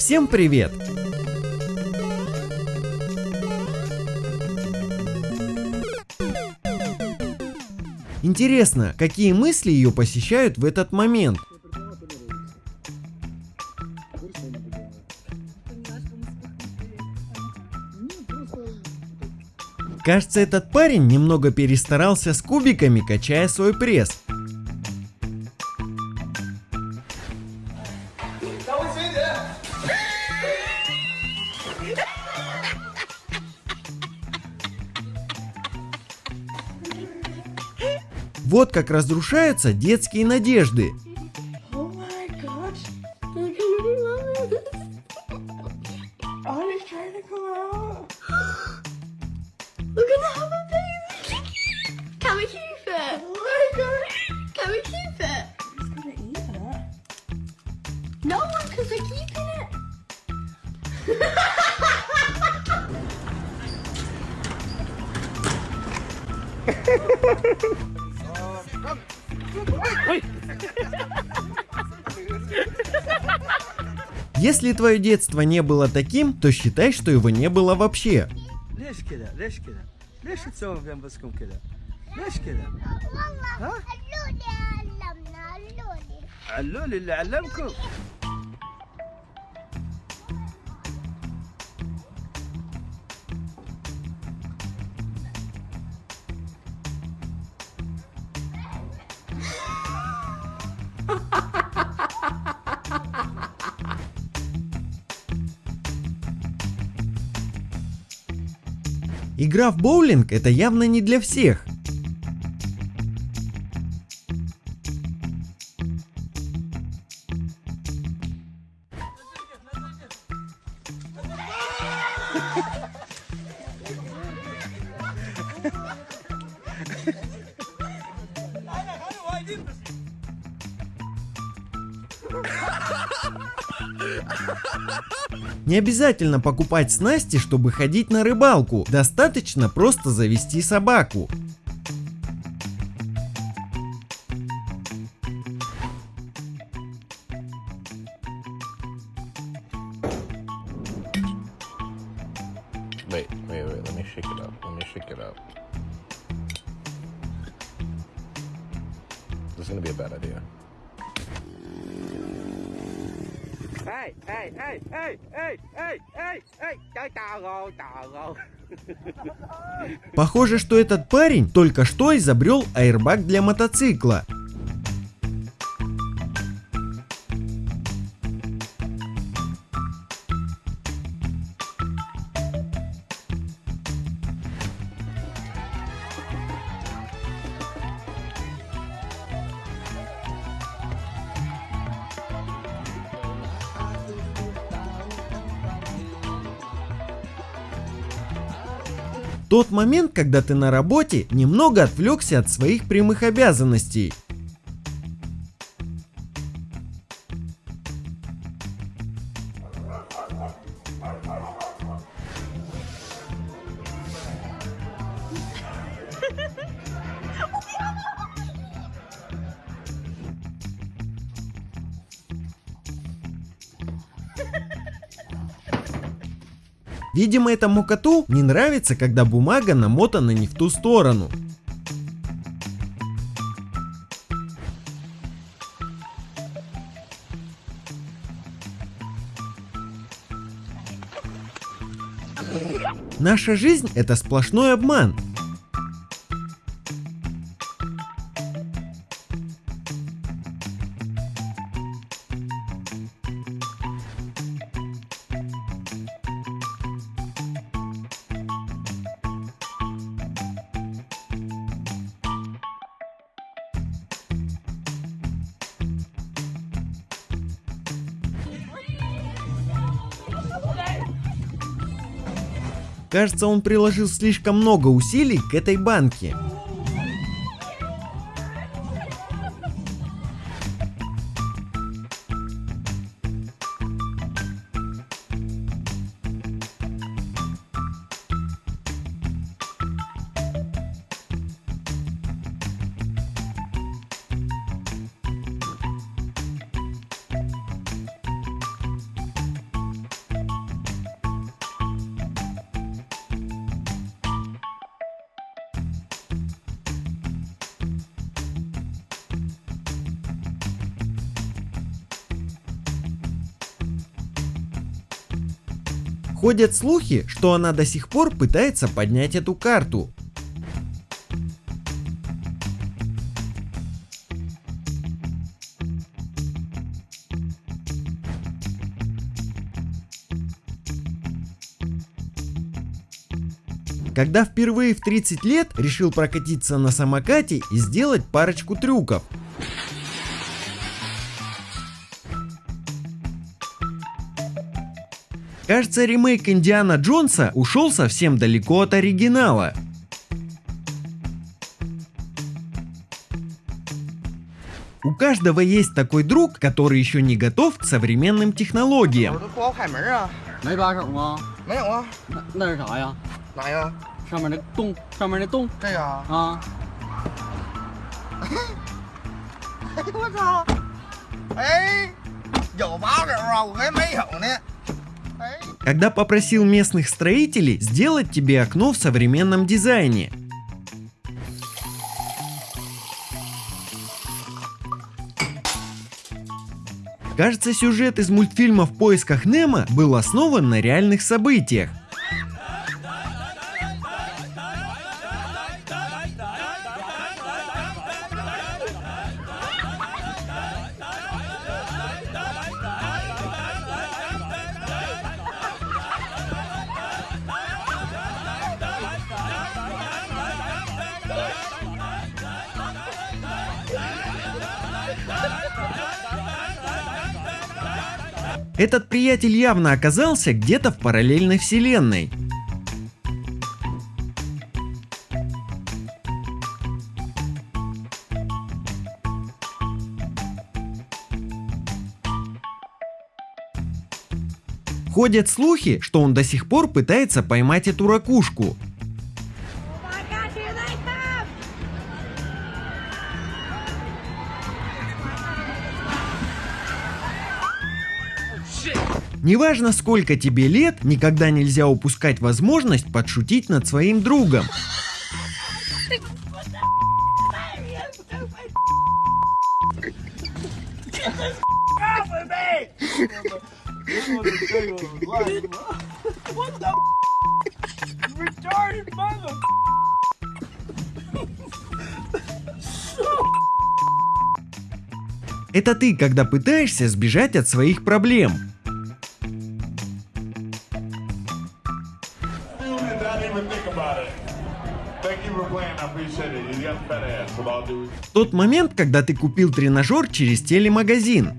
Всем привет! Интересно, какие мысли ее посещают в этот момент? Кажется, этот парень немного перестарался с кубиками, качая свой пресс. Вот как разрушаются детские надежды. Oh trying to come out. Если твое детство не было таким, то считай, что его не было вообще. Игра в боулинг это явно не для всех. Не обязательно покупать снасти, чтобы ходить на рыбалку. Достаточно просто завести собаку. Похоже, что этот парень только что изобрел аэрбаг для мотоцикла. Тот момент, когда ты на работе, немного отвлекся от своих прямых обязанностей. Видимо, этому коту не нравится, когда бумага намотана не в ту сторону. Наша жизнь это сплошной обман. Кажется, он приложил слишком много усилий к этой банке. Ходят слухи, что она до сих пор пытается поднять эту карту. Когда впервые в 30 лет решил прокатиться на самокате и сделать парочку трюков. Кажется, ремейк Индиана Джонса ушел совсем далеко от оригинала. У каждого есть такой друг, который еще не готов к современным технологиям. 都 Когда попросил местных строителей сделать тебе окно в современном дизайне. Кажется, сюжет из мультфильма «В поисках Немо» был основан на реальных событиях. Приятель явно оказался где-то в параллельной вселенной. Ходят слухи, что он до сих пор пытается поймать эту ракушку. Неважно сколько тебе лет, никогда нельзя упускать возможность подшутить над своим другом. Это ты, когда пытаешься сбежать от своих проблем. Тот момент, когда ты купил тренажер через телемагазин.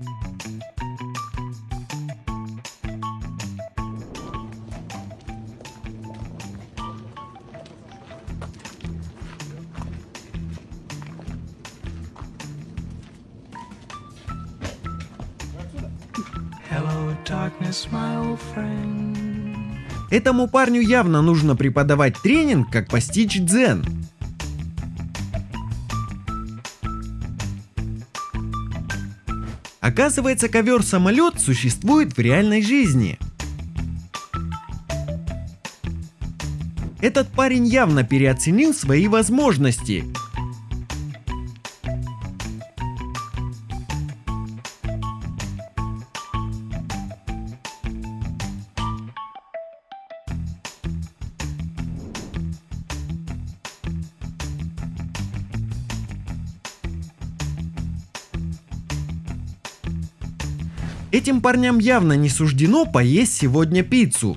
Hello, darkness, my old friend. Этому парню явно нужно преподавать тренинг, как постичь дзен. Оказывается, ковер-самолет существует в реальной жизни. Этот парень явно переоценил свои возможности. Этим парням явно не суждено поесть сегодня пиццу.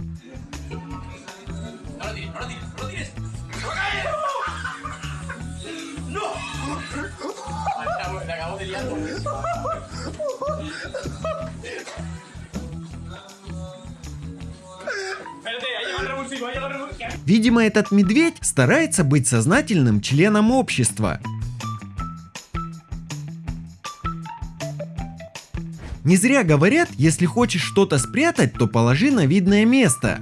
Видимо, этот медведь старается быть сознательным членом общества. Не зря говорят, если хочешь что-то спрятать, то положи на видное место.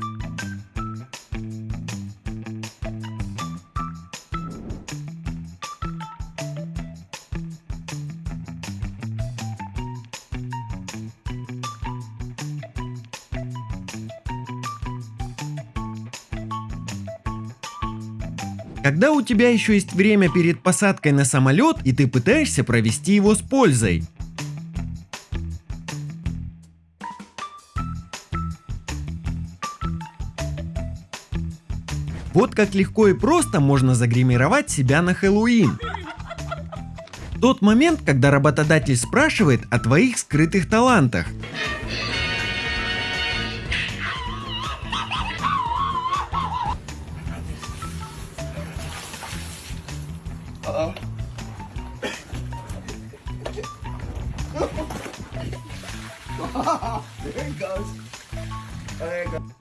Когда у тебя еще есть время перед посадкой на самолет и ты пытаешься провести его с пользой. Вот как легко и просто можно загримировать себя на Хэллоуин. Тот момент, когда работодатель спрашивает о твоих скрытых талантах.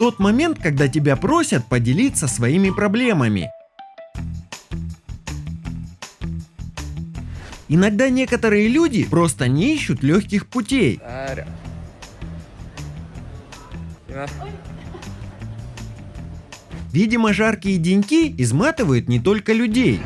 Тот момент, когда тебя просят поделиться своими проблемами. Иногда некоторые люди просто не ищут легких путей. Видимо, жаркие деньки изматывают не только людей.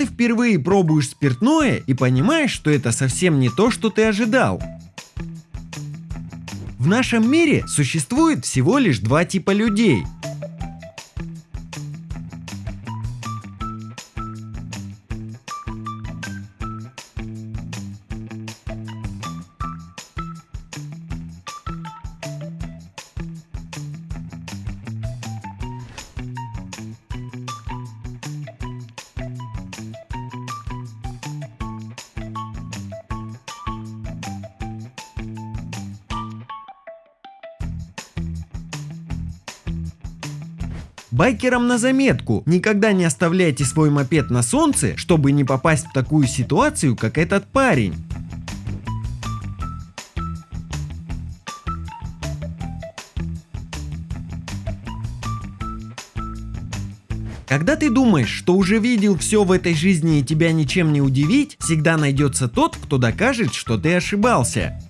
Ты впервые пробуешь спиртное и понимаешь, что это совсем не то, что ты ожидал. В нашем мире существует всего лишь два типа людей. Байкерам на заметку, никогда не оставляйте свой мопед на солнце, чтобы не попасть в такую ситуацию, как этот парень. Когда ты думаешь, что уже видел все в этой жизни и тебя ничем не удивить, всегда найдется тот, кто докажет, что ты ошибался.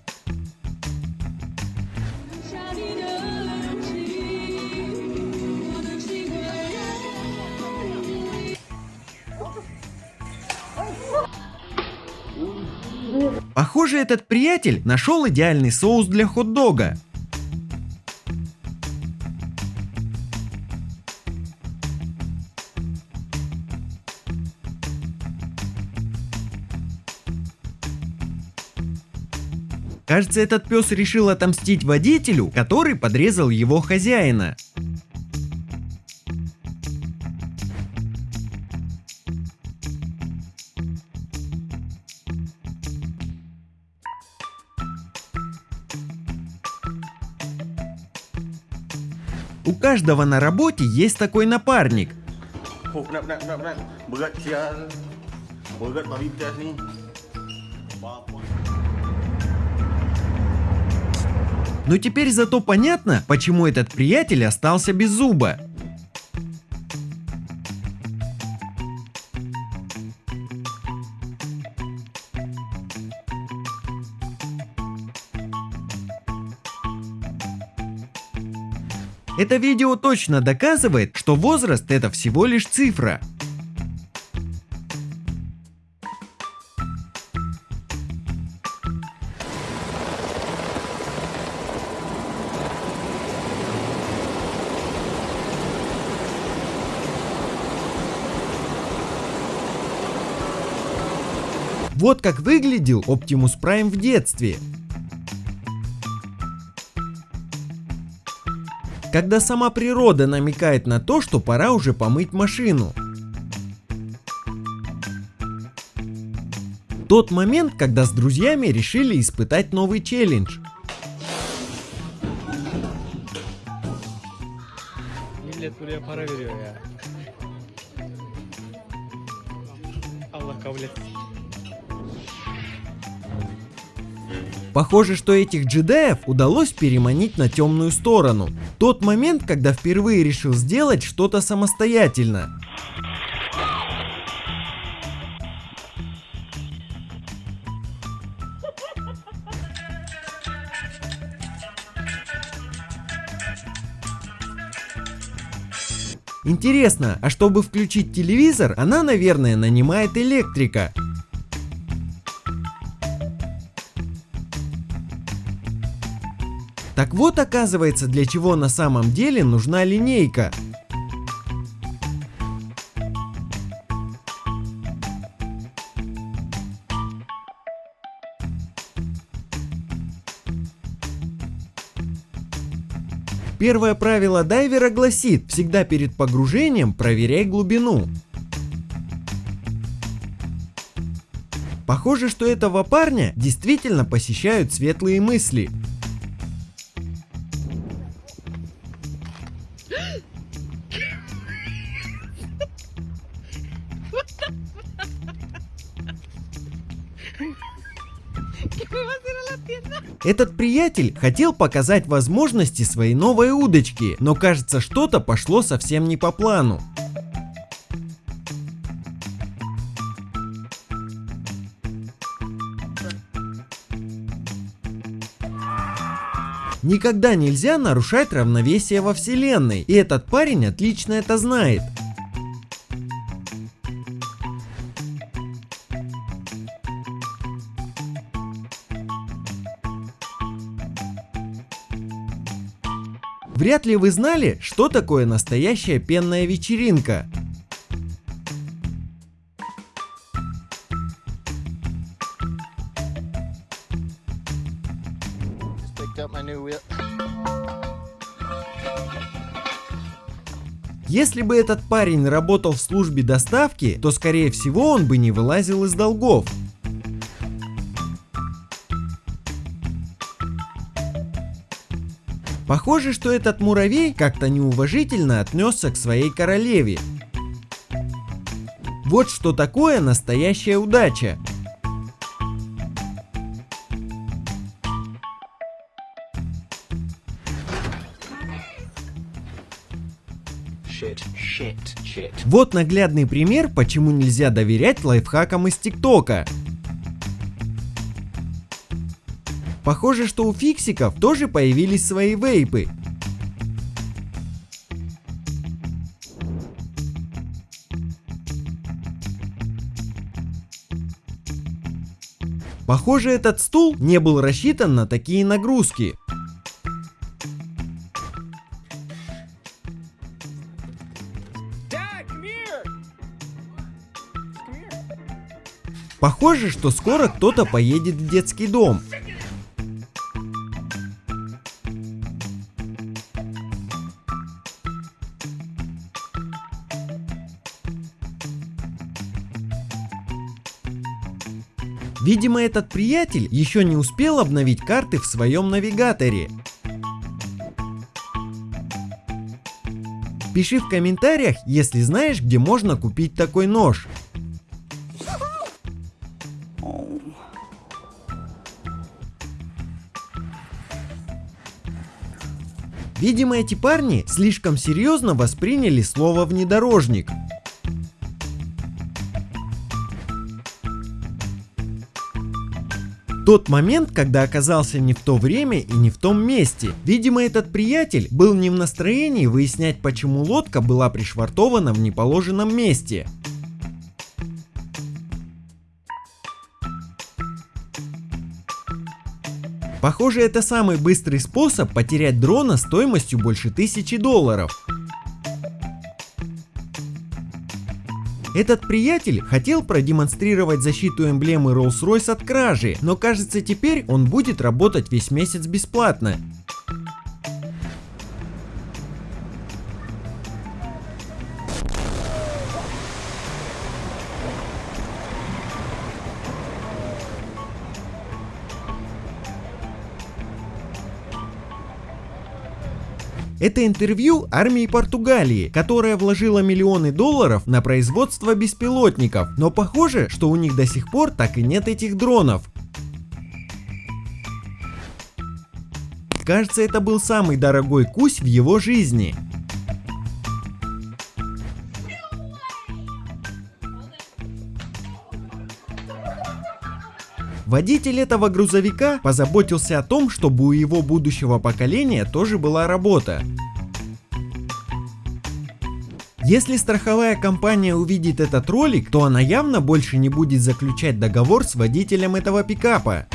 Похоже, этот приятель нашел идеальный соус для хот-дога. Кажется, этот пес решил отомстить водителю, который подрезал его хозяина. Каждого на работе есть такой напарник. Но теперь зато понятно, почему этот приятель остался без зуба. Это видео точно доказывает, что возраст это всего лишь цифра. Вот как выглядел Optimus Prime в детстве. Когда сама природа намекает на то, что пора уже помыть машину. Тот момент, когда с друзьями решили испытать новый челлендж. Allah kabul. Похоже, что этих джедаев удалось переманить на темную сторону. Тот момент, когда впервые решил сделать что-то самостоятельно. Интересно, а чтобы включить телевизор, она, наверное, нанимает электрика. Так вот оказывается, для чего на самом деле нужна линейка. Первое правило дайвера гласит, всегда перед погружением проверяй глубину. Похоже, что этого парня действительно посещают светлые мысли. Этот приятель хотел показать возможности своей новой удочки, но кажется что-то пошло совсем не по плану. Никогда нельзя нарушать равновесие во вселенной, и этот парень отлично это знает. Вряд ли вы знали, что такое настоящая пенная вечеринка. Если бы этот парень работал в службе доставки, то скорее всего он бы не вылазил из долгов. Похоже, что этот муравей как-то неуважительно отнесся к своей королеве. Вот что такое настоящая удача. Вот наглядный пример, почему нельзя доверять лайфхакам из ТикТока. Похоже, что у фиксиков тоже появились свои вейпы. Похоже, этот стул не был рассчитан на такие нагрузки. Похоже, что скоро кто-то поедет в детский дом. Видимо, этот приятель еще не успел обновить карты в своем навигаторе. Пиши в комментариях, если знаешь, где можно купить такой нож. Видимо, эти парни слишком серьезно восприняли слово внедорожник. Тот момент, когда оказался не в то время и не в том месте. Видимо, этот приятель был не в настроении выяснять, почему лодка была пришвартована в неположенном месте. Похоже, это самый быстрый способ потерять дрона стоимостью больше тысячи долларов. Этот приятель хотел продемонстрировать защиту эмблемы Rolls-Royce от кражи, но кажется теперь он будет работать весь месяц бесплатно. Это интервью армии Португалии, которая вложила миллионы долларов на производство беспилотников, но похоже, что у них до сих пор так и нет этих дронов. Кажется, это был самый дорогой кусь в его жизни. Водитель этого грузовика позаботился о том, чтобы у его будущего поколения тоже была работа. Если страховая компания увидит этот ролик, то она явно больше не будет заключать договор с водителем этого пикапа.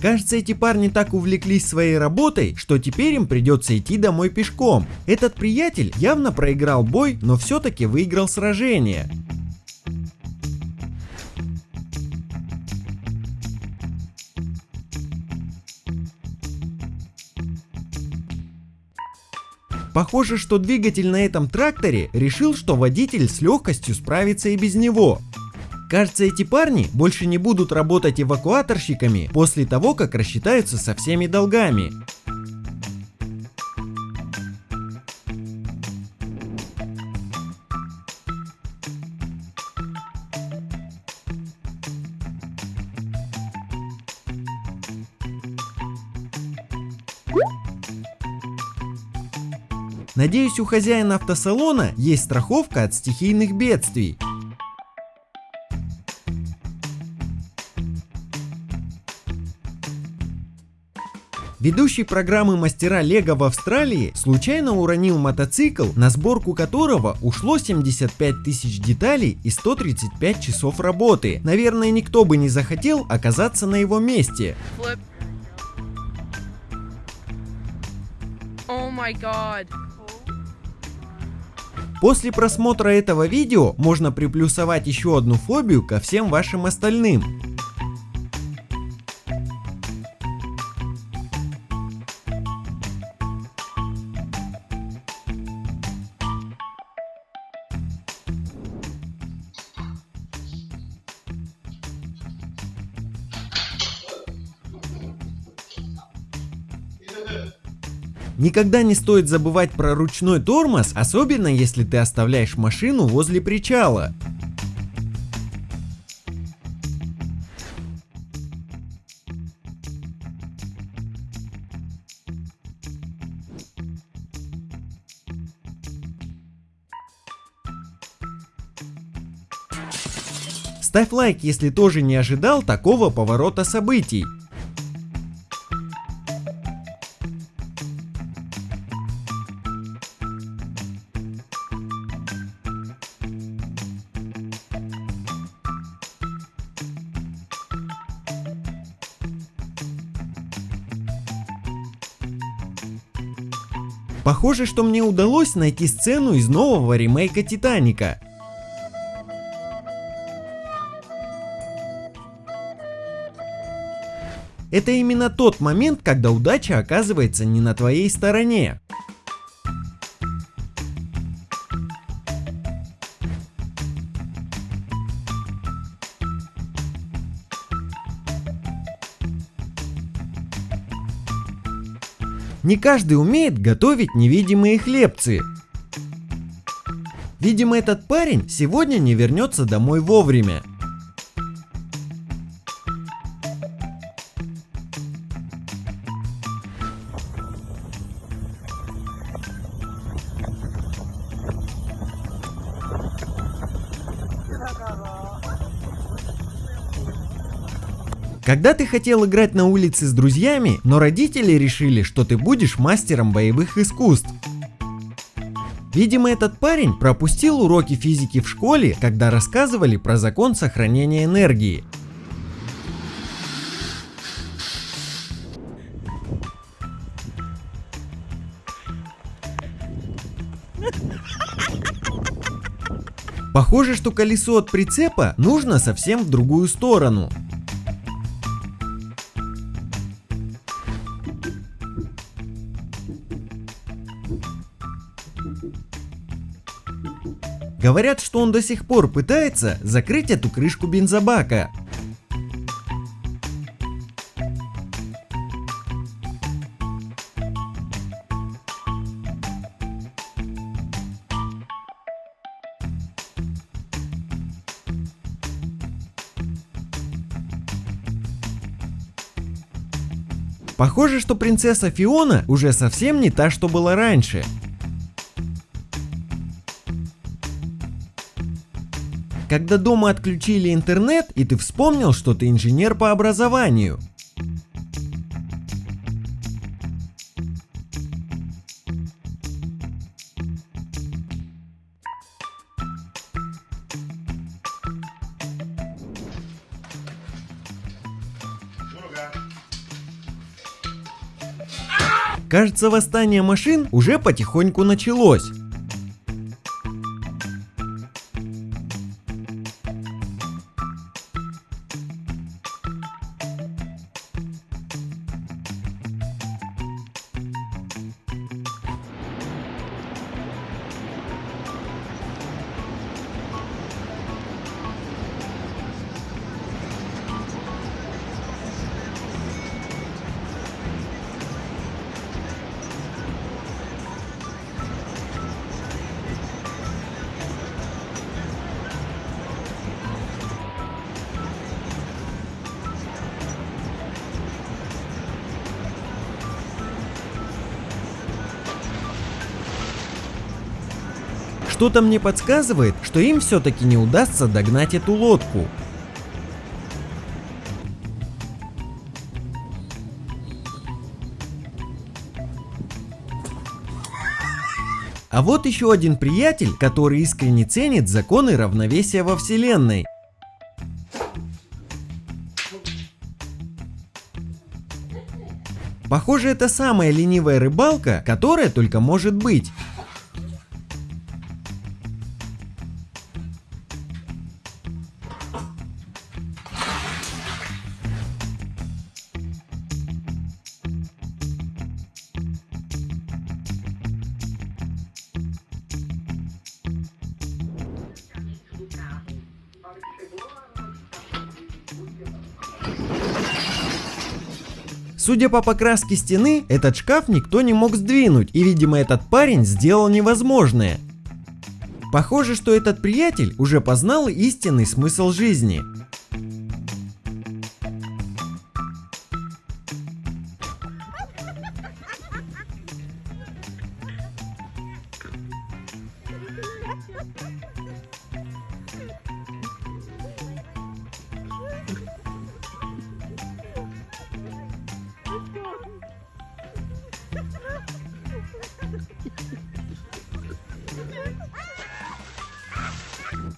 Кажется, эти парни так увлеклись своей работой, что теперь им придется идти домой пешком. Этот приятель явно проиграл бой, но все-таки выиграл сражение. Похоже, что двигатель на этом тракторе решил, что водитель с легкостью справится и без него. Кажется, эти парни больше не будут работать эвакуаторщиками после того, как рассчитаются со всеми долгами. Надеюсь, у хозяина автосалона есть страховка от стихийных бедствий. Ведущий программы мастера Лего в Австралии случайно уронил мотоцикл, на сборку которого ушло 75 тысяч деталей и 135 часов работы. Наверное, никто бы не захотел оказаться на его месте. Flip. Oh my god. После просмотра этого видео можно приплюсовать еще одну фобию ко всем вашим остальным. Никогда не стоит забывать про ручной тормоз, особенно если ты оставляешь машину возле причала. Ставь лайк, если тоже не ожидал такого поворота событий. Похоже, что мне удалось найти сцену из нового ремейка Титаника. Это именно тот момент, когда удача оказывается не на твоей стороне. Не каждый умеет готовить невидимые хлебцы. Видимо, этот парень сегодня не вернется домой вовремя. Когда ты хотел играть на улице с друзьями, но родители решили, что ты будешь мастером боевых искусств. Видимо, этот парень пропустил уроки физики в школе, когда рассказывали про закон сохранения энергии. Похоже, что колесо от прицепа нужно совсем в другую сторону. Говорят, что он до сих пор пытается закрыть эту крышку бензобака. Похоже, что принцесса Фиона уже совсем не та, что была раньше. Когда дома отключили интернет, и ты вспомнил, что ты инженер по образованию. Кажется, восстание машин уже потихоньку началось. Что-то мне подсказывает, что им все-таки не удастся догнать эту лодку. А вот еще один приятель, который искренне ценит законы равновесия во вселенной. Похоже, это самая ленивая рыбалка, которая только может быть. Судя по покраске стены, этот шкаф никто не мог сдвинуть, и видимо этот парень сделал невозможное. Похоже, что этот приятель уже познал истинный смысл жизни.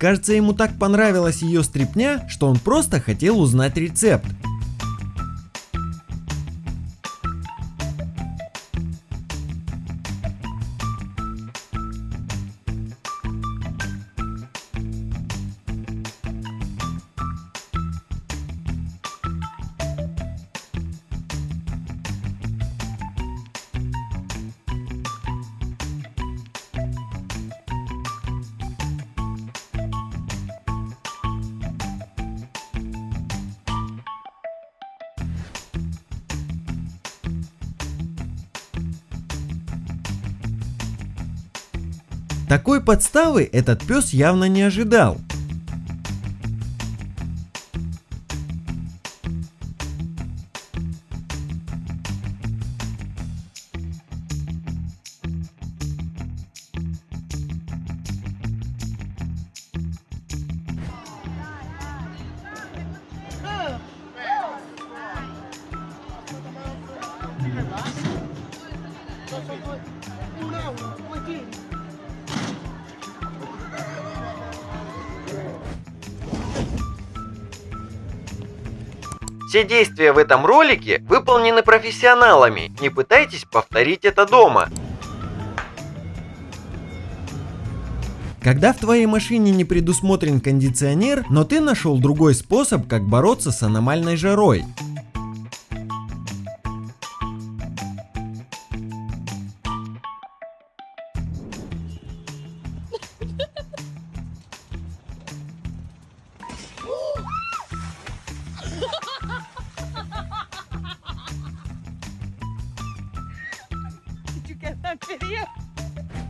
Кажется, ему так понравилась ее стрипня, что он просто хотел узнать рецепт. Подставы этот пес явно не ожидал. Все действия в этом ролике выполнены профессионалами, не пытайтесь повторить это дома. Когда в твоей машине не предусмотрен кондиционер, но ты нашел другой способ, как бороться с аномальной жарой.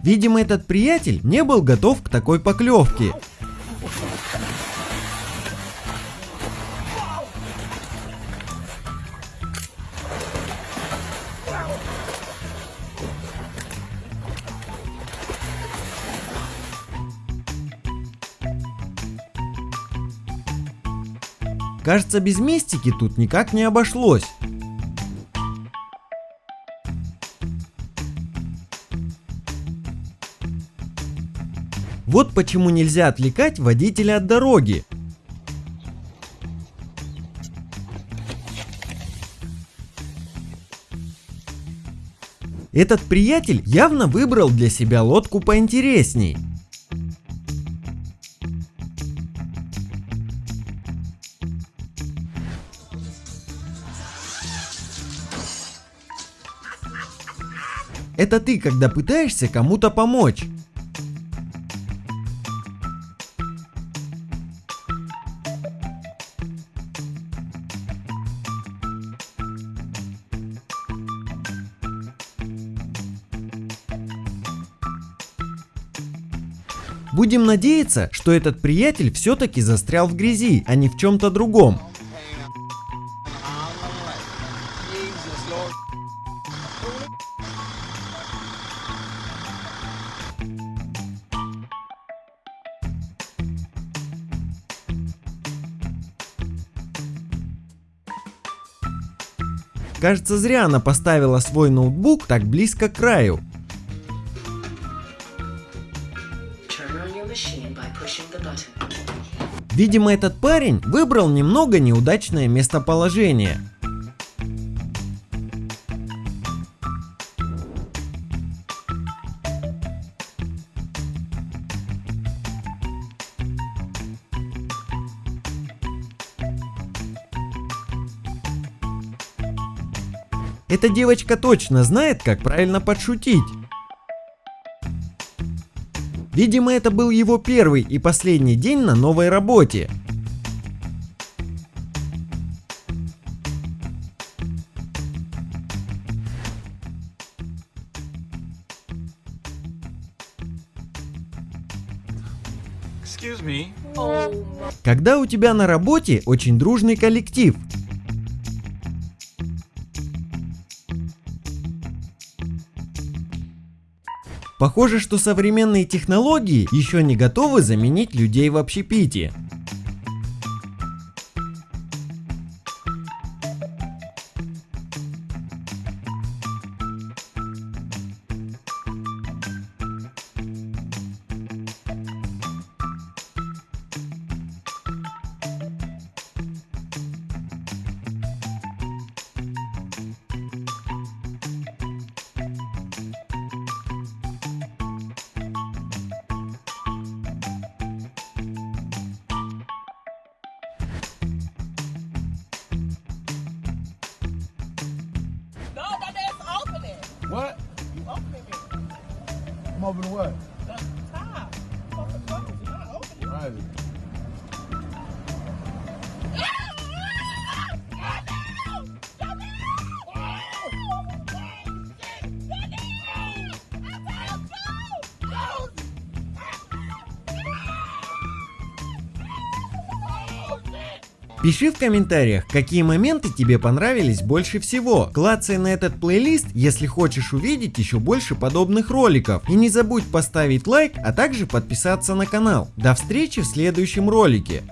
Видимо, этот приятель не был готов к такой поклевке. Кажется, без мистики тут никак не обошлось. Вот почему нельзя отвлекать водителя от дороги. Этот приятель явно выбрал для себя лодку поинтересней. Это ты, когда пытаешься кому-то помочь. Будем надеяться, что этот приятель все-таки застрял в грязи, а не в чем-то другом. Кажется, зря она поставила свой ноутбук так близко к краю. Видимо, этот парень выбрал немного неудачное местоположение. Эта девочка точно знает, как правильно подшутить. Видимо, это был его первый и последний день на новой работе. Me. Когда у тебя на работе очень дружный коллектив, Похоже, что современные технологии еще не готовы заменить людей в общепите. open what? Пиши в комментариях, какие моменты тебе понравились больше всего. Клацай на этот плейлист, если хочешь увидеть еще больше подобных роликов. И не забудь поставить лайк, а также подписаться на канал. До встречи в следующем ролике.